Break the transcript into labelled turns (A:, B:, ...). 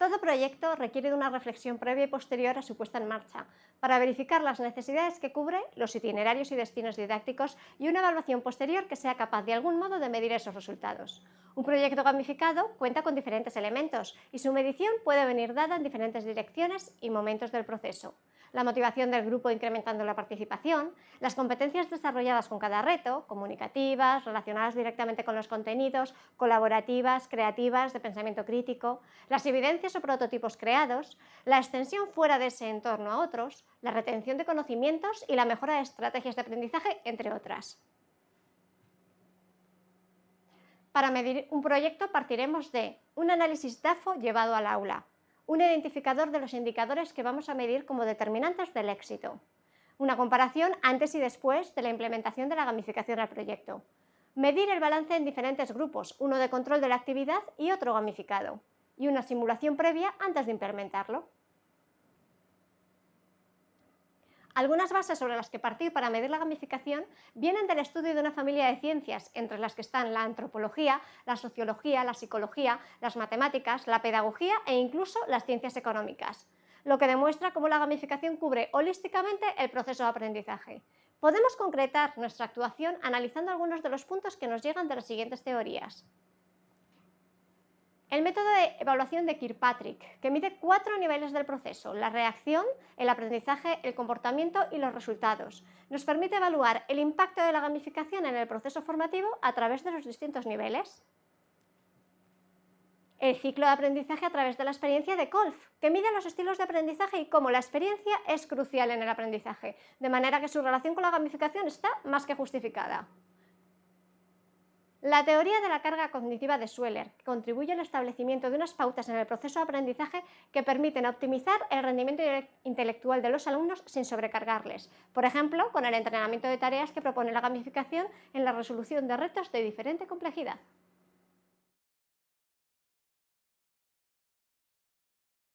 A: Todo proyecto requiere de una reflexión previa y posterior a su puesta en marcha, para verificar las necesidades que cubre, los itinerarios y destinos didácticos y una evaluación posterior que sea capaz de algún modo de medir esos resultados. Un proyecto gamificado cuenta con diferentes elementos y su medición puede venir dada en diferentes direcciones y momentos del proceso la motivación del grupo incrementando la participación, las competencias desarrolladas con cada reto, comunicativas, relacionadas directamente con los contenidos, colaborativas, creativas, de pensamiento crítico, las evidencias o prototipos creados, la extensión fuera de ese entorno a otros, la retención de conocimientos y la mejora de estrategias de aprendizaje, entre otras. Para medir un proyecto partiremos de un análisis DAFO llevado al aula, un identificador de los indicadores que vamos a medir como determinantes del éxito, una comparación antes y después de la implementación de la gamificación al proyecto, medir el balance en diferentes grupos, uno de control de la actividad y otro gamificado, y una simulación previa antes de implementarlo. Algunas bases sobre las que partir para medir la gamificación vienen del estudio de una familia de ciencias, entre las que están la antropología, la sociología, la psicología, las matemáticas, la pedagogía e incluso las ciencias económicas, lo que demuestra cómo la gamificación cubre holísticamente el proceso de aprendizaje. Podemos concretar nuestra actuación analizando algunos de los puntos que nos llegan de las siguientes teorías. El método de evaluación de Kirkpatrick, que mide cuatro niveles del proceso, la reacción, el aprendizaje, el comportamiento y los resultados. Nos permite evaluar el impacto de la gamificación en el proceso formativo a través de los distintos niveles. El ciclo de aprendizaje a través de la experiencia de Kolf, que mide los estilos de aprendizaje y cómo la experiencia es crucial en el aprendizaje, de manera que su relación con la gamificación está más que justificada. La teoría de la carga cognitiva de Sweller contribuye al establecimiento de unas pautas en el proceso de aprendizaje que permiten optimizar el rendimiento intelectual de los alumnos sin sobrecargarles, por ejemplo, con el entrenamiento de tareas que propone la gamificación en la resolución de retos de diferente complejidad.